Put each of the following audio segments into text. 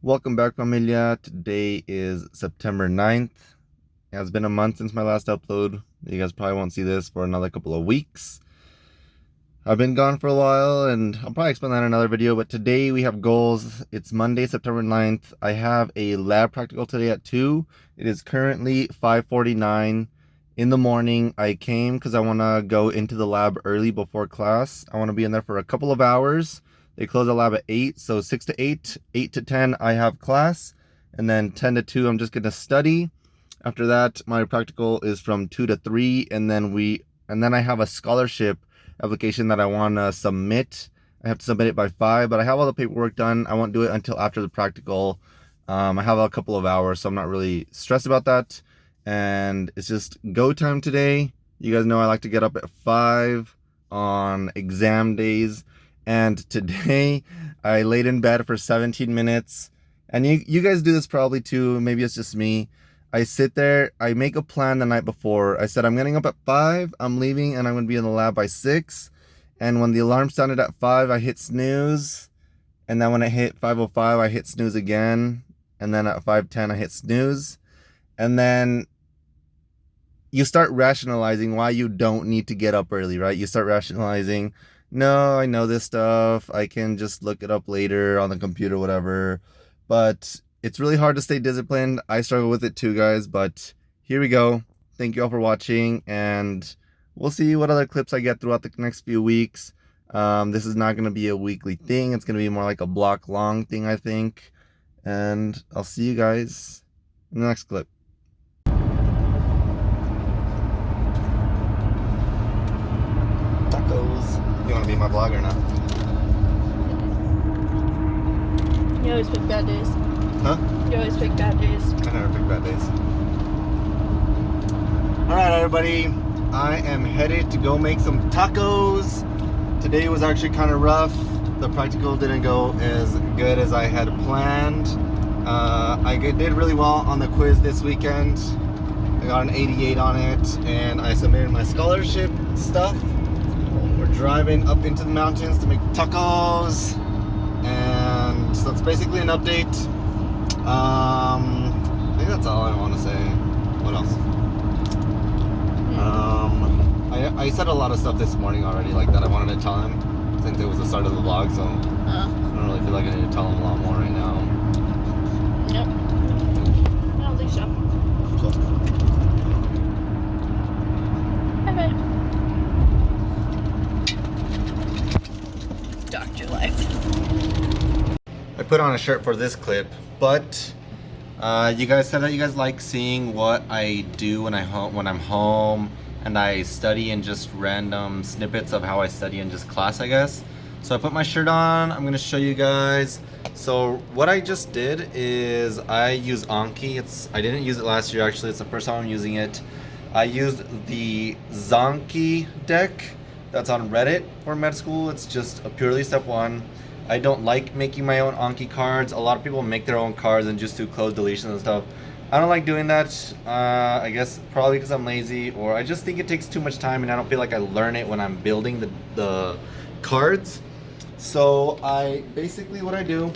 Welcome back familia. Today is September 9th. It has been a month since my last upload. You guys probably won't see this for another couple of weeks. I've been gone for a while and I'll probably explain that in another video, but today we have goals. It's Monday, September 9th. I have a lab practical today at 2. It is currently 5.49 in the morning. I came because I want to go into the lab early before class. I want to be in there for a couple of hours they close the lab at 8, so 6 to 8, 8 to 10 I have class, and then 10 to 2 I'm just going to study. After that, my practical is from 2 to 3, and then we and then I have a scholarship application that I want to submit. I have to submit it by 5, but I have all the paperwork done. I won't do it until after the practical. Um, I have a couple of hours, so I'm not really stressed about that. And it's just go time today. You guys know I like to get up at 5 on exam days and today I laid in bed for 17 minutes. And you, you guys do this probably too. Maybe it's just me. I sit there, I make a plan the night before. I said, I'm getting up at 5, I'm leaving, and I'm going to be in the lab by 6. And when the alarm sounded at 5, I hit snooze. And then when it hit 5.05, I hit snooze again. And then at 5.10, I hit snooze. And then you start rationalizing why you don't need to get up early, right? You start rationalizing, no, I know this stuff. I can just look it up later on the computer, whatever. But it's really hard to stay disciplined. I struggle with it too, guys. But here we go. Thank you all for watching. And we'll see what other clips I get throughout the next few weeks. Um, this is not going to be a weekly thing. It's going to be more like a block long thing, I think. And I'll see you guys in the next clip. You want be my vlog or not? You always pick bad days. Huh? You always pick bad days. I never pick bad days. Alright everybody, I am headed to go make some tacos. Today was actually kind of rough. The practical didn't go as good as I had planned. Uh, I did really well on the quiz this weekend. I got an 88 on it and I submitted my scholarship stuff driving up into the mountains to make tacos. And so that's basically an update. Um, I think that's all I want to say. What else? Um, I, I said a lot of stuff this morning already like that I wanted to tell him since it was the start of the vlog so uh, I don't really feel like I need to tell him a lot more right now. Yep. I don't think so. Cool. Put on a shirt for this clip, but uh, you guys said that you guys like seeing what I do when I home when I'm home and I study in just random snippets of how I study in just class, I guess. So I put my shirt on. I'm gonna show you guys. So what I just did is I use Anki. It's I didn't use it last year actually. It's the first time I'm using it. I used the Zanki deck that's on Reddit for med school. It's just a purely step one. I don't like making my own Anki cards. A lot of people make their own cards and just do cloze deletions and stuff. I don't like doing that. Uh, I guess probably because I'm lazy or I just think it takes too much time and I don't feel like I learn it when I'm building the, the cards. So I basically what I do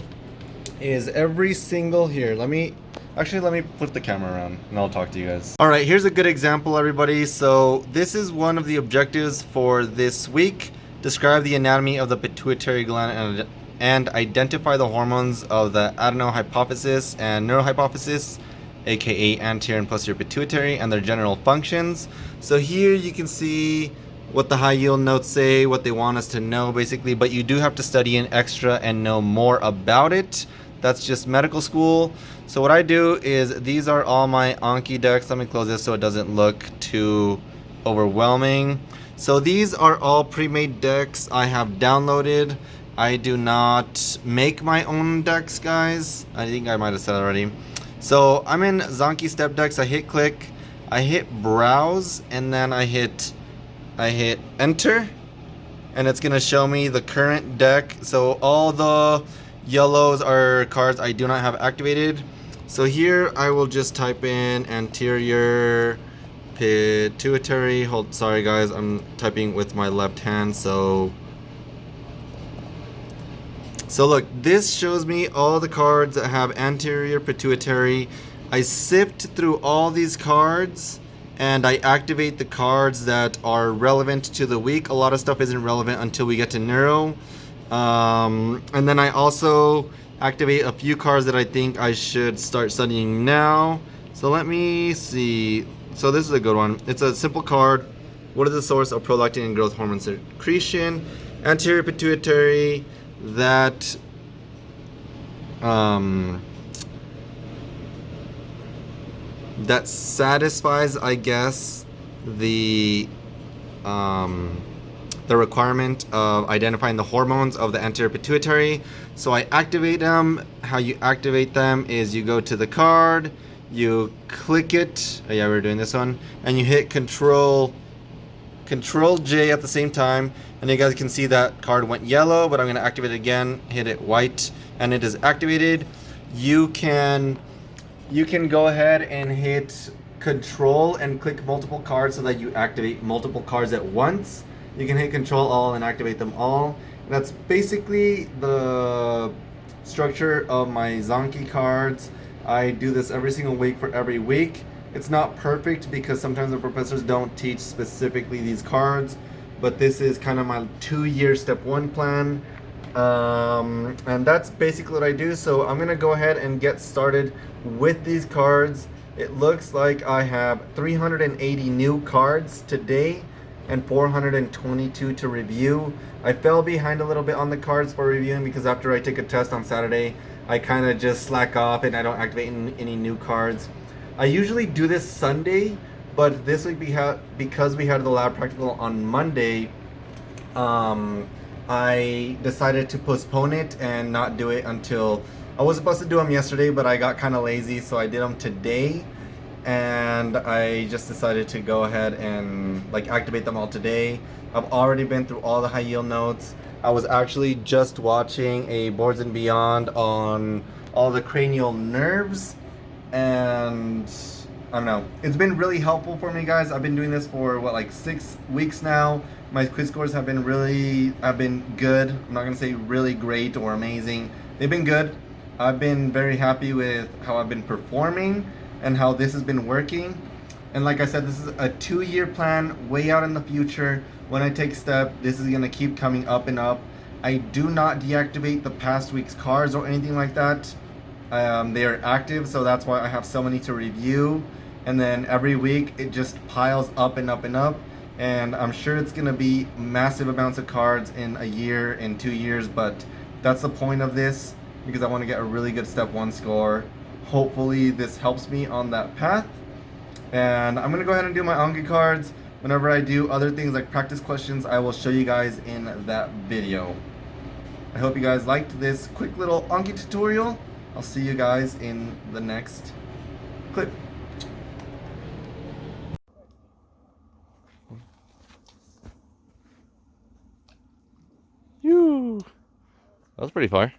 is every single here. Let me actually let me flip the camera around and I'll talk to you guys. All right, here's a good example, everybody. So this is one of the objectives for this week. Describe the anatomy of the pituitary gland and and identify the hormones of the adenohypophysis and neurohypophysis aka anterior and posterior pituitary and their general functions. So here you can see what the high yield notes say, what they want us to know basically, but you do have to study an extra and know more about it. That's just medical school. So what I do is these are all my Anki decks. Let me close this so it doesn't look too overwhelming. So these are all pre-made decks I have downloaded. I do not make my own decks, guys. I think I might have said already. So I'm in Zanki Step Decks. I hit click, I hit browse, and then I hit I hit enter, and it's gonna show me the current deck. So all the yellows are cards I do not have activated. So here I will just type in anterior pituitary. Hold, sorry guys, I'm typing with my left hand, so So look, this shows me all the cards that have anterior pituitary. I sift through all these cards and I activate the cards that are relevant to the week. A lot of stuff isn't relevant until we get to neuro. Um, and then I also activate a few cards that I think I should start studying now. So let me see. So this is a good one. It's a simple card. What is the source of prolactin and growth hormone secretion? Anterior pituitary that um, that satisfies, I guess, the um, the requirement of identifying the hormones of the anterior pituitary. So I activate them. How you activate them is you go to the card, you click it. Oh yeah, we're doing this one, and you hit Control Control J at the same time, and you guys can see that card went yellow. But I'm going to activate it again. Hit it white, and it is activated. You can you can go ahead and hit Control and click multiple cards so that you activate multiple cards at once. You can hit Control All and activate them all. That's basically the structure of my Zanki cards. I do this every single week for every week. It's not perfect because sometimes the professors don't teach specifically these cards, but this is kind of my two-year step one plan. Um, and that's basically what I do. So I'm gonna go ahead and get started with these cards. It looks like I have 380 new cards today and 422 to review. I fell behind a little bit on the cards for reviewing because after I take a test on Saturday, I kind of just slack off and I don't activate any new cards. I usually do this Sunday, but this week we because we had the lab practical on Monday, um, I decided to postpone it and not do it until I was supposed to do them yesterday, but I got kind of lazy, so I did them today. And I just decided to go ahead and like activate them all today. I've already been through all the high yield notes. I was actually just watching a Boards and Beyond on all the cranial nerves and I don't know. It's been really helpful for me, guys. I've been doing this for what, like six weeks now. My quiz scores have been really, have been good. I'm not gonna say really great or amazing. They've been good. I've been very happy with how I've been performing and how this has been working. And like I said, this is a two-year plan, way out in the future. When I take step, this is gonna keep coming up and up. I do not deactivate the past week's cards or anything like that. Um, they are active, so that's why I have so many to review. And then every week it just piles up and up and up. And I'm sure it's gonna be massive amounts of cards in a year, in two years, but that's the point of this because I wanna get a really good step one score. Hopefully this helps me on that path. And I'm gonna go ahead and do my Anki cards. Whenever I do other things like practice questions, I will show you guys in that video. I hope you guys liked this quick little Anki tutorial. I'll see you guys in the next clip. You. That was pretty far.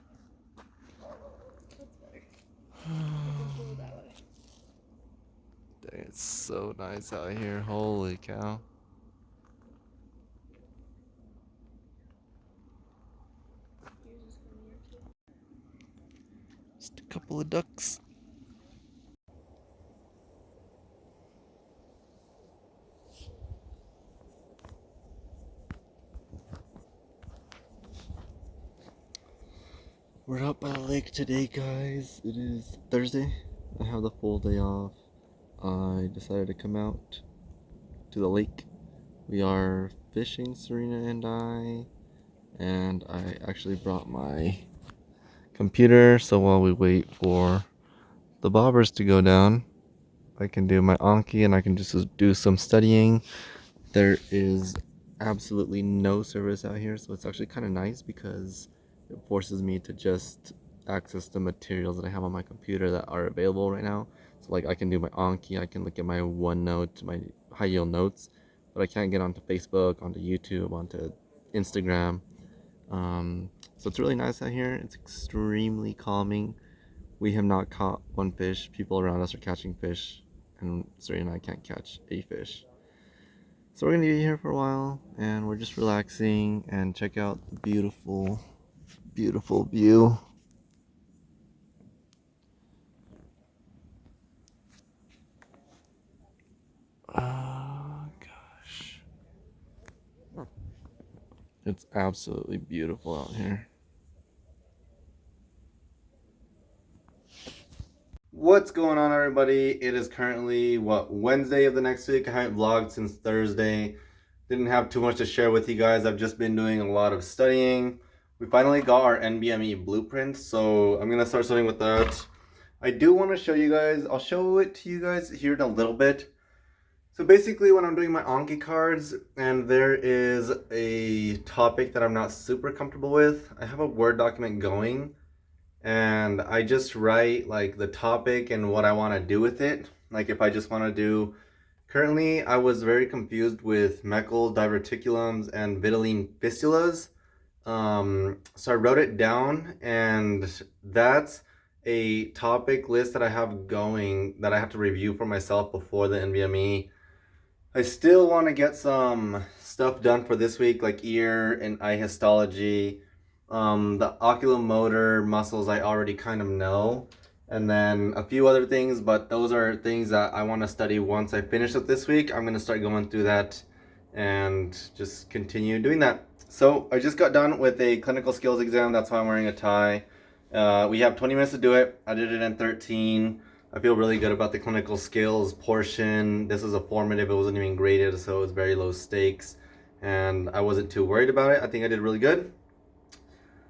It's so nice out here. Holy cow. Just a couple of ducks. We're out by the lake today, guys. It is Thursday. I have the full day off. I decided to come out to the lake. We are fishing, Serena and I. And I actually brought my computer so while we wait for the bobbers to go down, I can do my Anki and I can just do some studying. There is absolutely no service out here, so it's actually kind of nice because it forces me to just access the materials that I have on my computer that are available right now. So like I can do my Anki, I can look at my OneNote, my high yield notes, but I can't get onto Facebook, onto YouTube, onto Instagram. Um, so it's really nice out here. It's extremely calming. We have not caught one fish. People around us are catching fish, and Serena and I can't catch a fish. So we're gonna be here for a while, and we're just relaxing and check out the beautiful beautiful view. It's absolutely beautiful out here. What's going on everybody? It is currently what Wednesday of the next week. I haven't vlogged since Thursday. Didn't have too much to share with you guys. I've just been doing a lot of studying. We finally got our NBME blueprint, so I'm gonna start studying with that. I do want to show you guys, I'll show it to you guys here in a little bit. So basically when I'm doing my Anki cards and there is a topic that I'm not super comfortable with, I have a Word document going and I just write like the topic and what I want to do with it. Like if I just want to do, currently I was very confused with Meckel diverticulums and vitelline fistulas. Um, so I wrote it down and that's a topic list that I have going that I have to review for myself before the NBME. I still want to get some stuff done for this week, like ear and eye histology. Um, the oculomotor muscles I already kind of know. And then a few other things, but those are things that I want to study once I finish it this week. I'm going to start going through that and just continue doing that. So I just got done with a clinical skills exam. That's why I'm wearing a tie. Uh, we have 20 minutes to do it. I did it in 13. I feel really good about the clinical skills portion. This is a formative, it wasn't even graded, so it was very low stakes. And I wasn't too worried about it. I think I did really good.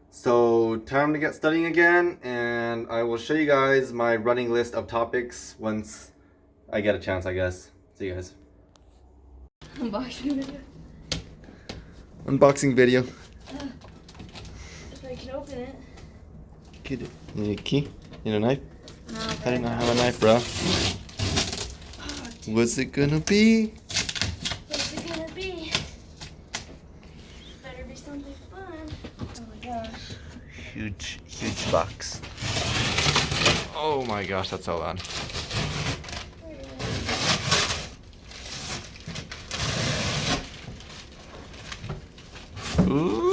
So time to get studying again, and I will show you guys my running list of topics once I get a chance, I guess. See you guys. Unboxing video. Unboxing video. If I can open it. Get it. You need a key? You need a knife? I did not have a knife, bro. What's it gonna be? What's it gonna be? Better be something fun. Oh my gosh. Huge, huge box. Oh my gosh, that's so loud. Ooh.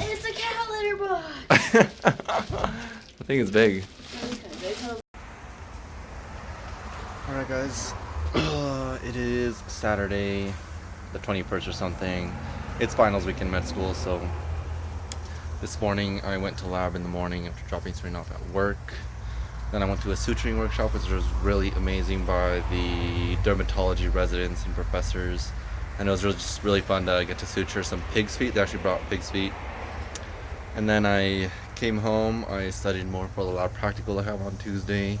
It's a cat litter box. I think it's big. Alright guys, it is Saturday, the 21st or something. It's finals week in med school, so this morning I went to lab in the morning after dropping Serena off at work. Then I went to a suturing workshop, which was really amazing by the dermatology residents and professors. And it was really, just really fun to get to suture some pig's feet. They actually brought pig's feet. And then I came home, I studied more for the lab practical I have on Tuesday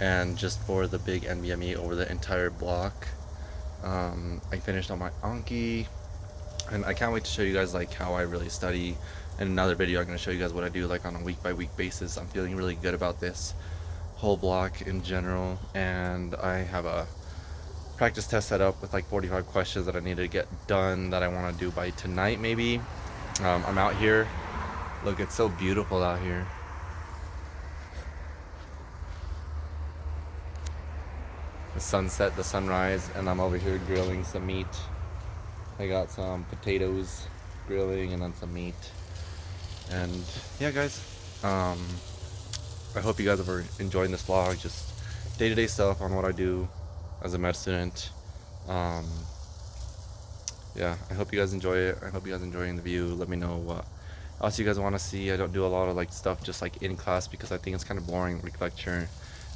and just for the big NBME over the entire block. Um, I finished on my Anki and I can't wait to show you guys like how I really study. In another video I'm going to show you guys what I do like on a week by week basis. I'm feeling really good about this whole block in general and I have a practice test set up with like 45 questions that I need to get done that I want to do by tonight maybe. Um, I'm out here. Look, it's so beautiful out here. the sunset, the sunrise, and I'm over here grilling some meat. I got some potatoes grilling and then some meat. And yeah, guys, um, I hope you guys are enjoying this vlog. Just day-to-day stuff on what I do as a med student. Um, yeah, I hope you guys enjoy it. I hope you guys enjoying the view. Let me know what else you guys want to see. I don't do a lot of like stuff just like in class because I think it's kind of boring like lecture.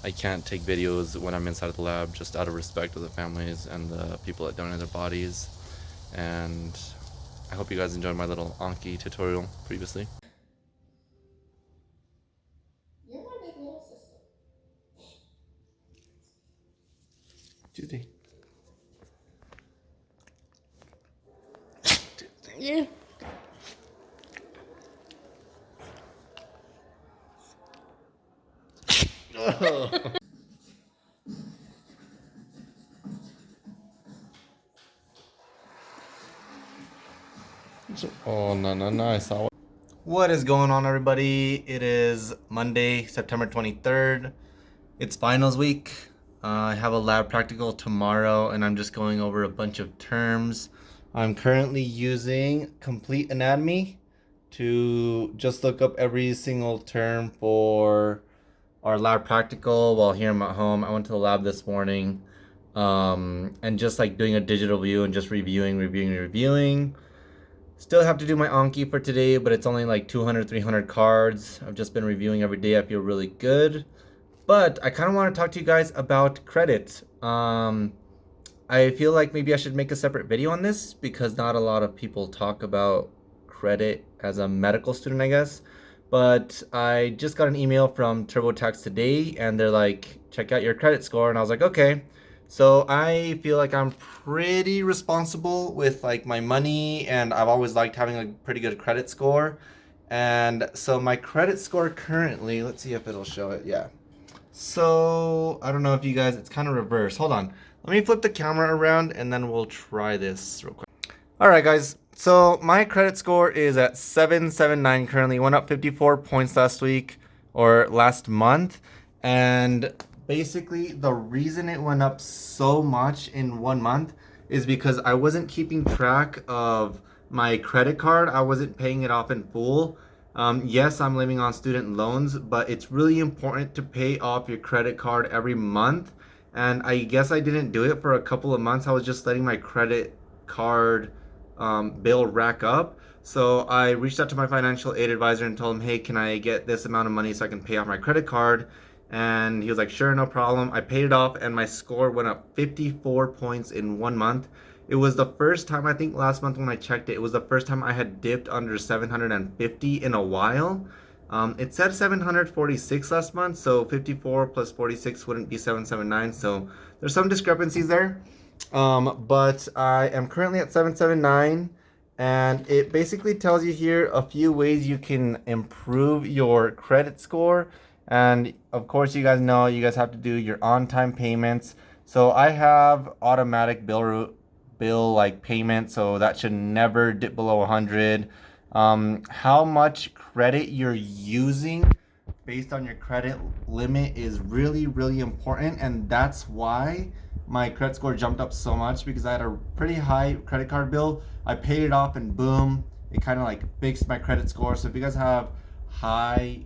I can't take videos when I'm inside of the lab just out of respect of the families and the people that donate their bodies. And I hope you guys enjoyed my little Anki tutorial previously. You're my big little sister. Tuesday. Yeah. I What is going on, everybody? It is Monday, September 23rd. It's finals week. Uh, I have a lab practical tomorrow, and I'm just going over a bunch of terms I'm currently using Complete Anatomy to just look up every single term for our lab practical while here I'm at home. I went to the lab this morning um, and just like doing a digital view and just reviewing, reviewing, reviewing. Still have to do my Anki for today, but it's only like 200, 300 cards. I've just been reviewing every day. I feel really good. But I kind of want to talk to you guys about credit. Um, I feel like maybe I should make a separate video on this because not a lot of people talk about credit as a medical student, I guess. But I just got an email from TurboTax today and they're like, check out your credit score. And I was like, okay. So I feel like I'm pretty responsible with like my money and I've always liked having a pretty good credit score. And so my credit score currently, let's see if it'll show it. Yeah. So I don't know if you guys, it's kind of reverse. Hold on. Let me flip the camera around and then we'll try this real quick. All right, guys. So my credit score is at 779 currently. Went up 54 points last week or last month. And basically the reason it went up so much in one month is because I wasn't keeping track of my credit card. I wasn't paying it off in full. Um, yes, I'm living on student loans, but it's really important to pay off your credit card every month. And I guess I didn't do it for a couple of months. I was just letting my credit card um, bill rack up. So I reached out to my financial aid advisor and told him, hey, can I get this amount of money so I can pay off my credit card? And he was like sure no problem. I paid it off and my score went up 54 points in one month. It was the first time i think last month when i checked it it was the first time i had dipped under 750 in a while. Um, it said 746 last month so 54 plus 46 wouldn't be 779 so there's some discrepancies there. Um, but i am currently at 779 and it basically tells you here a few ways you can improve your credit score and of course, you guys know you guys have to do your on-time payments. So I have automatic bill bill like payment, so that should never dip below 100. Um, how much credit you're using based on your credit limit is really, really important. And that's why my credit score jumped up so much because I had a pretty high credit card bill. I paid it off and boom, it kind of like fixed my credit score. So if you guys have high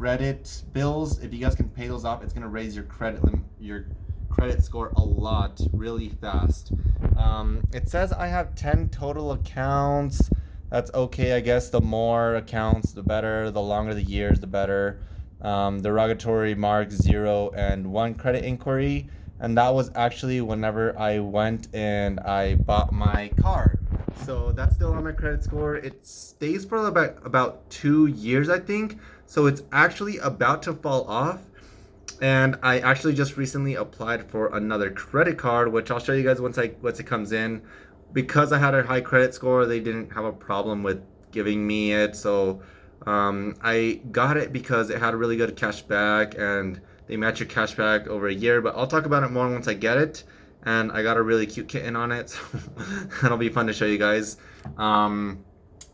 credit bills, if you guys can pay those off, it's gonna raise your credit your credit score a lot really fast. Um, it says I have 10 total accounts. That's okay, I guess. The more accounts, the better. The longer the years, the better. Um, derogatory mark zero and one credit inquiry. And that was actually whenever I went and I bought my car. So that's still on my credit score. It stays for about about two years, I think. So it's actually about to fall off. And I actually just recently applied for another credit card, which I'll show you guys once I once it comes in. Because I had a high credit score, they didn't have a problem with giving me it. So um, I got it because it had a really good cash back and they match your cash back over a year. But I'll talk about it more once I get it. And I got a really cute kitten on it. So that'll be fun to show you guys. Um,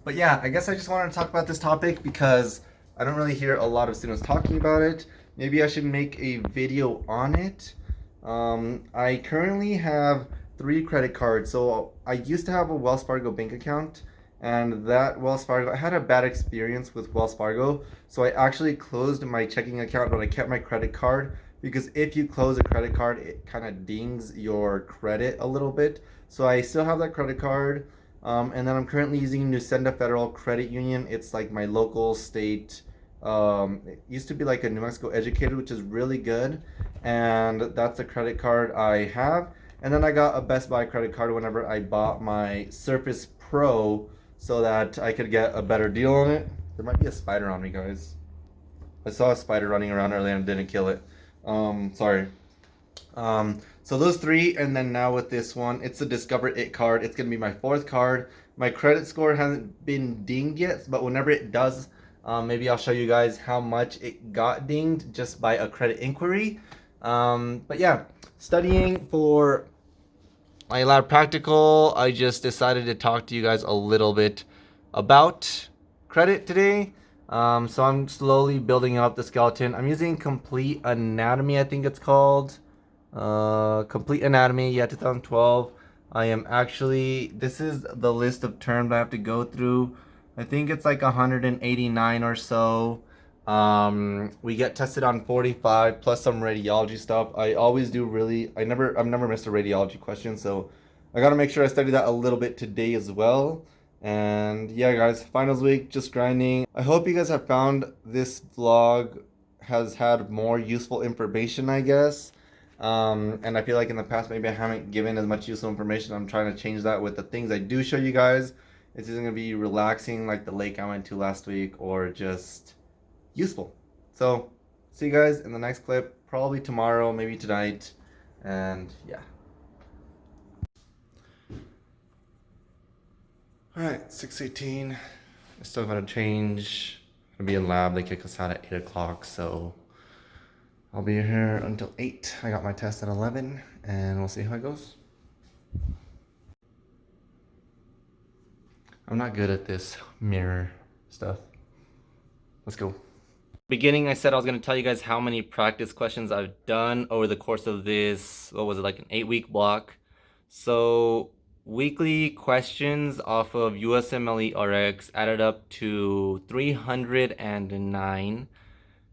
but yeah, I guess I just wanted to talk about this topic because I don't really hear a lot of students talking about it. Maybe I should make a video on it. Um, I currently have three credit cards. So I used to have a Wells Fargo bank account and that Wells Fargo, I had a bad experience with Wells Fargo. So I actually closed my checking account, but I kept my credit card because if you close a credit card, it kind of dings your credit a little bit. So I still have that credit card. Um, and then I'm currently using Nusenda Federal Credit Union. It's like my local state um, it used to be like a New Mexico Educated, which is really good. And that's the credit card I have. And then I got a Best Buy credit card whenever I bought my Surface Pro so that I could get a better deal on it. There might be a spider on me, guys. I saw a spider running around earlier and didn't kill it. Um, sorry. Um, so those three, and then now with this one, it's the Discover It card. It's going to be my fourth card. My credit score hasn't been dinged yet, but whenever it does, um, maybe I'll show you guys how much it got dinged just by a credit inquiry. Um, but yeah, studying for my lab practical, I just decided to talk to you guys a little bit about credit today. Um, so I'm slowly building up the skeleton. I'm using Complete Anatomy, I think it's called. Uh, Complete Anatomy, yeah, 2012. I am actually, this is the list of terms I have to go through. I think it's like 189 or so. Um, we get tested on 45 plus some radiology stuff. I always do really, I never, I've never missed a radiology question. So I got to make sure I study that a little bit today as well. And yeah, guys, finals week, just grinding. I hope you guys have found this vlog has had more useful information, I guess. Um, and I feel like in the past, maybe I haven't given as much useful information. I'm trying to change that with the things I do show you guys. It's either going to be relaxing like the lake I went to last week or just useful. So, see you guys in the next clip, probably tomorrow, maybe tonight. And yeah. Alright, 618. I still gotta change. I'm gonna be in lab. They kick us out at 8 o'clock, so I'll be here until 8. I got my test at 11, and we'll see how it goes. I'm not good at this mirror stuff. Let's go. Beginning, I said I was going to tell you guys how many practice questions I've done over the course of this, what was it, like an eight week block. So weekly questions off of USMLE RX added up to 309.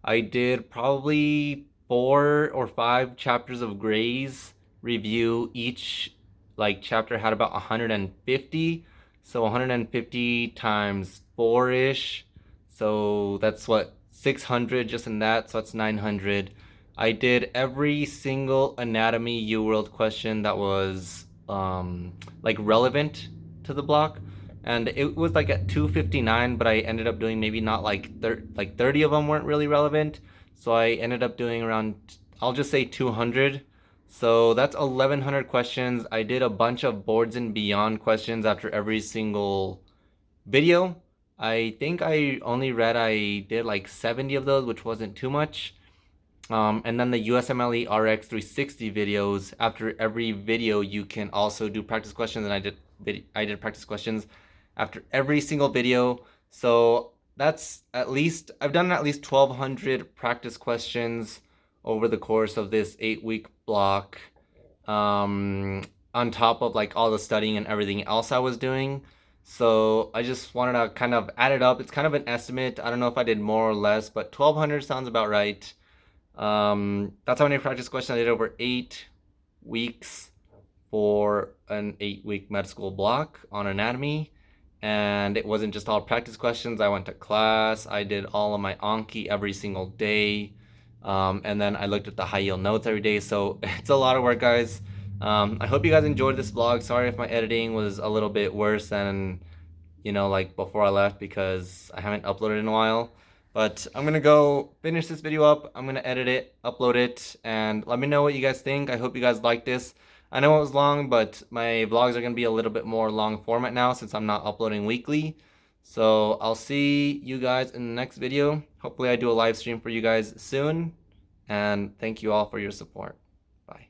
I did probably four or five chapters of Gray's review. Each like chapter had about 150. So 150 times four-ish. So that's what 600 just in that. So that's 900. I did every single anatomy UWorld question that was um, like relevant to the block and it was like at 259 but i ended up doing maybe not like thir- like 30 of them weren't really relevant so i ended up doing around i'll just say 200 so that's 1100 questions i did a bunch of boards and beyond questions after every single video i think i only read i did like 70 of those which wasn't too much um, and then the USMLE RX 360 videos. After every video, you can also do practice questions, and I did I did practice questions after every single video. So that's at least I've done at least 1,200 practice questions over the course of this eight week block. Um, on top of like all the studying and everything else I was doing. So I just wanted to kind of add it up. It's kind of an estimate. I don't know if I did more or less, but 1200 sounds about right. Um, that's how many practice questions I did over eight weeks for an eight week med school block on anatomy. And it wasn't just all practice questions. I went to class. I did all of my Anki every single day. Um, and then I looked at the high yield notes every day. So it's a lot of work, guys. Um, I hope you guys enjoyed this vlog. Sorry if my editing was a little bit worse than, you know, like before I left because I haven't uploaded in a while. But I'm gonna go finish this video up. I'm gonna edit it, upload it, and let me know what you guys think. I hope you guys like this. I know it was long, but my vlogs are gonna be a little bit more long format now since I'm not uploading weekly. So I'll see you guys in the next video. Hopefully I do a live stream for you guys soon. And thank you all for your support. Bye.